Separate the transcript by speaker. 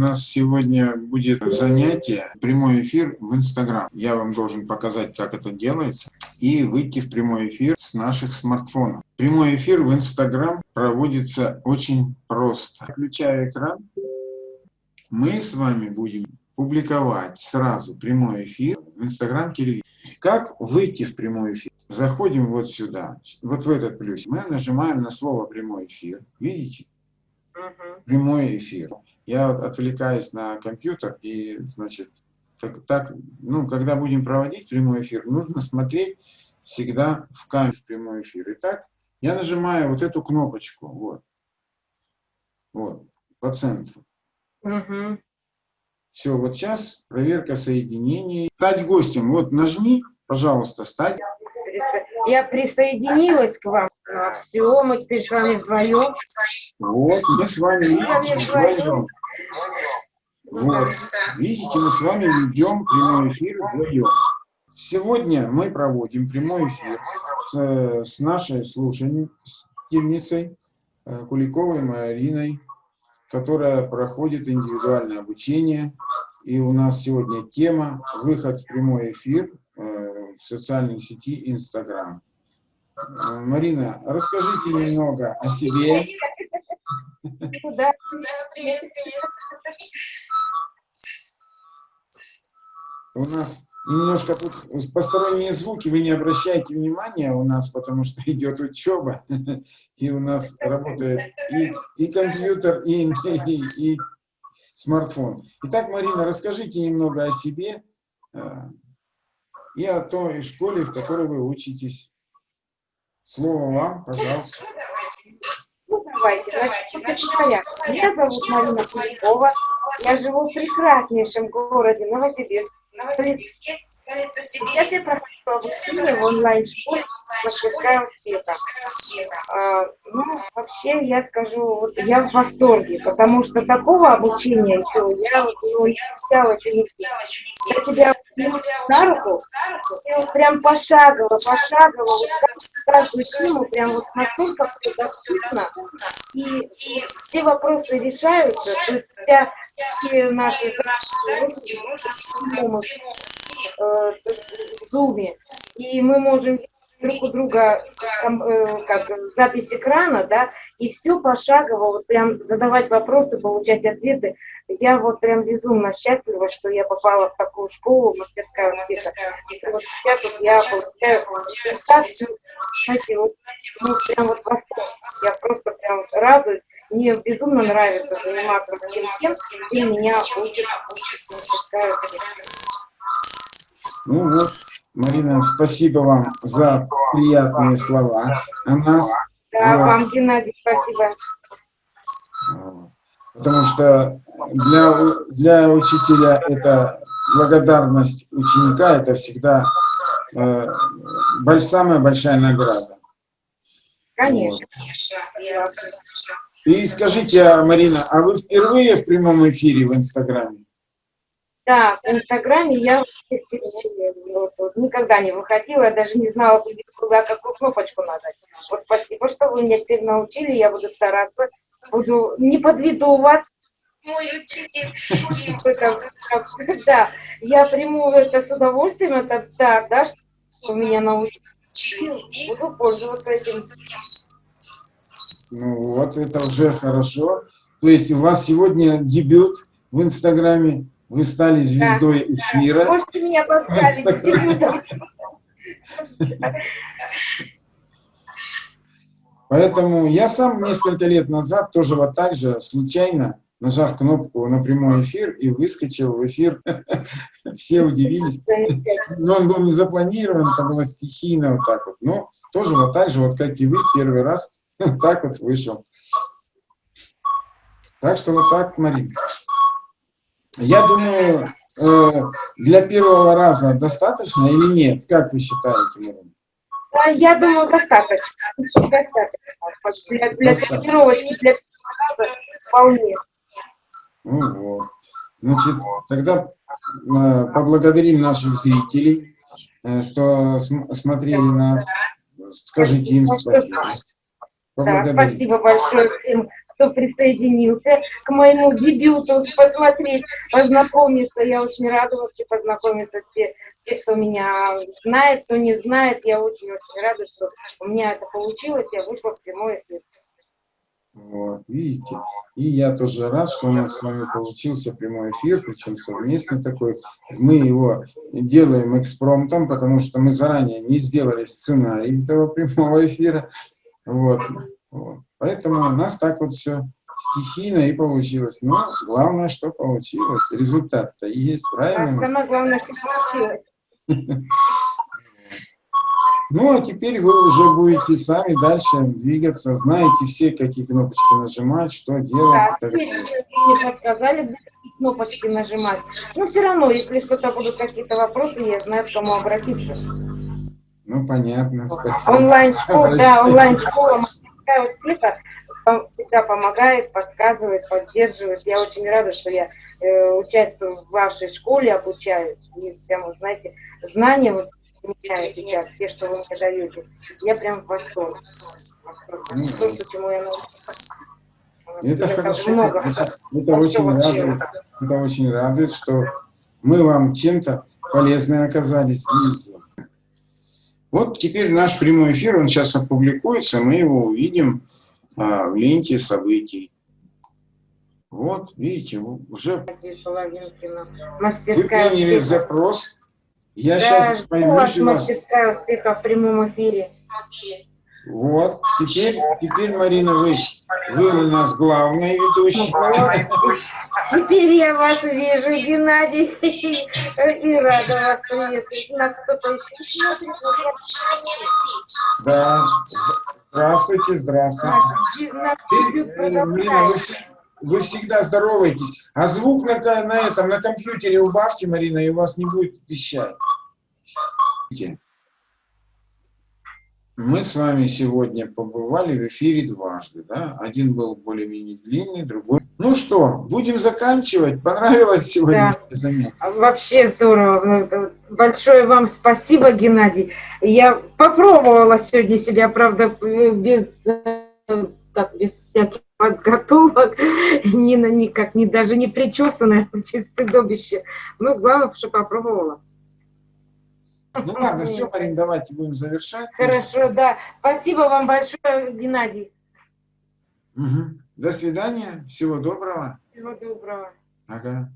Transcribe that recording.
Speaker 1: нас сегодня будет занятие, прямой эфир в Инстаграм. Я вам должен показать, как это делается, и выйти в прямой эфир с наших смартфонов. Прямой эфир в Инстаграм проводится очень просто. Включая экран, мы с вами будем публиковать сразу прямой эфир в Инстаграм телевидения. Как выйти в прямой эфир? Заходим вот сюда, вот в этот плюс. Мы нажимаем на слово прямой эфир. Видите? Прямой эфир. Я отвлекаюсь на компьютер и, значит, так, так, ну, когда будем проводить прямой эфир, нужно смотреть всегда в камеру в прямой эфир. Итак, я нажимаю вот эту кнопочку, вот, вот, по центру.
Speaker 2: Угу.
Speaker 1: Все, вот сейчас проверка соединений. Стать гостем, вот нажми, пожалуйста, стать.
Speaker 2: Я присоединилась к вам. Все, мы теперь с вами вдвоем.
Speaker 1: Вот, мы с вами вдвоем. Вот, видите, мы с вами ведем прямой эфир вдвоем. Сегодня мы проводим прямой эфир с, с нашей слушательницей э, Куликовой Мариной, которая проходит индивидуальное обучение. И у нас сегодня тема «Выход в прямой эфир э, в социальной сети Инстаграм». Э, Марина, расскажите немного о себе.
Speaker 2: Да.
Speaker 1: У нас немножко тут посторонние звуки, вы не обращайте внимания у нас, потому что идет учеба, и у нас работает и, и компьютер, и, и, и смартфон. Итак, Марина, расскажите немного о себе э, и о той школе, в которой вы учитесь. Слово вам, пожалуйста.
Speaker 2: Давайте, значит, Меня зовут Марина Куликова. Я живу в прекраснейшем городе Новосибирск.
Speaker 3: Новосибирске,
Speaker 2: Сейчас я прохожу обучение в онлайн-школе «Мастерская успеха». Ну, вообще, я скажу, вот я в восторге, потому что такого обучения еще я ну, еще не Я тебя на руку, прям пошагово, пошагово, вот каждую тему прям вот настолько все доступно, и, и все вопросы решаются, то есть вся, все наши э, в Zoom, и мы можем друг у друга там, э, как запись экрана, да, и все пошагово, вот прям задавать вопросы, получать ответы. Я вот прям безумно счастлива, что я попала в такую школу, мастерская университета. Вот сейчас вот я получаю консультацию, знаете, вот, ну, прям вот восторг. Я просто прям радуюсь. Мне безумно нравится заниматься всем тем, где меня учат мастерская университета.
Speaker 1: Ну вот, Марина, спасибо вам за приятные слова о нас.
Speaker 2: Да, вот. вам, Геннадий, спасибо.
Speaker 1: Потому что для, для учителя это благодарность ученика, это всегда э, больш, самая большая награда.
Speaker 2: Конечно.
Speaker 1: Вот. И скажите, Марина, а вы впервые в прямом эфире в Инстаграме?
Speaker 2: Да, в Инстаграме я вот, никогда не выходила, я даже не знала, куда какую кнопочку нажать. Вот спасибо, что вы меня теперь научили, я буду стараться, буду не подведу вас.
Speaker 3: Мой учитель.
Speaker 2: Да, я приму это с удовольствием, это да, да, что меня научили. Буду пользоваться этим.
Speaker 1: Ну вот, это уже хорошо. То есть у вас сегодня дебют в Инстаграме. Вы стали звездой да. эфира.
Speaker 2: Можете меня поставить
Speaker 1: Поэтому я сам несколько лет назад тоже вот так же случайно, нажав кнопку на прямой эфир и выскочил в эфир. Все удивились. Но он был не запланирован, это было стихийно вот так вот. Но тоже вот так же, вот как и вы, первый раз вот так вот вышел. Так что вот так, Марина. Я думаю, э, для первого раза достаточно или нет? Как вы считаете, Марина?
Speaker 2: Да, я думаю, достаточно. Достаточно. Для, для тренировочки, для вполне.
Speaker 1: Ну, вот. Значит, тогда э, поблагодарим наших зрителей, э, что см смотрели нас. Скажите им спасибо.
Speaker 2: Да, спасибо большое всем кто присоединился к моему дебюту, посмотреть, познакомиться. Я очень рада вообще познакомиться те, те, кто меня знает, кто не знает. Я очень-очень рада, что у меня это получилось, я вышла в прямой эфир.
Speaker 1: Вот, видите. И я тоже рад, что у нас с вами получился прямой эфир, причем совместный такой. Мы его делаем экспромтом, потому что мы заранее не сделали сценарий этого прямого эфира. Вот. Вот. Поэтому у нас так вот все стихийно и получилось. Но главное, что получилось. Результат-то есть,
Speaker 2: А
Speaker 1: правильно?
Speaker 2: самое главное, что получилось.
Speaker 1: Ну, а теперь вы уже будете сами дальше двигаться, знаете все, какие кнопочки нажимать, что делать.
Speaker 2: Да,
Speaker 1: так
Speaker 2: теперь мне не подсказали, какие кнопочки нажимать. Но все равно, если что-то будут какие-то вопросы, я знаю, к кому обратиться.
Speaker 1: Ну, понятно, спасибо.
Speaker 2: Онлайн-школа, да, онлайн-школа мастерская успеха пом- всегда помогает, подсказывает, поддерживает. Я очень рада, что я э, участвую в вашей школе, обучаюсь. И всем, вот, знаете, знания вот меня сейчас, все, что вы мне даете. Я прям в восторге. Восторг. То, почему я научилась.
Speaker 1: Это
Speaker 2: так
Speaker 1: хорошо,
Speaker 2: много.
Speaker 1: это, это
Speaker 2: Большого
Speaker 1: очень радует, это очень радует, что мы вам чем-то полезны оказались. видите. Вот теперь наш прямой эфир, он сейчас опубликуется, мы его увидим а, в ленте событий. Вот, видите, уже
Speaker 2: Надежда Половинкина.
Speaker 1: вы
Speaker 2: Мастерская
Speaker 1: приняли
Speaker 2: успеха.
Speaker 1: запрос. Я
Speaker 2: Да,
Speaker 1: сейчас пойму,
Speaker 2: вас... мастерская успеха в прямом эфире.
Speaker 1: Вот, теперь, теперь, Марина, вы, вы у нас главная ведущая.
Speaker 2: Теперь я вас вижу, Геннадий, и рада вас приветствовать. Нас
Speaker 1: Да. Здравствуйте, здравствуйте. Ты, э, Марина, вы, вы всегда здороваетесь. А звук на, на этом, на компьютере убавьте, Марина, и у вас не будет пищать. Мы с вами сегодня побывали в эфире дважды, да? Один был более-менее длинный, другой... Ну что, будем заканчивать? Понравилось сегодня занятие?
Speaker 2: Вообще здорово. Ну, Большое вам спасибо, Геннадий. Я попробовала сегодня себя, правда, без, э, как, без всяких подготовок, ни на никак, ни даже не причесанная, чисто добище. Ну, главное, что попробовала.
Speaker 1: Ну ладно, все, Марин, давайте будем завершать.
Speaker 2: Хорошо, да. Спасибо вам большое, Геннадий.
Speaker 1: Мгм. До свидания, всего доброго.
Speaker 2: Всего доброго.
Speaker 1: Ага.